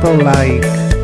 For like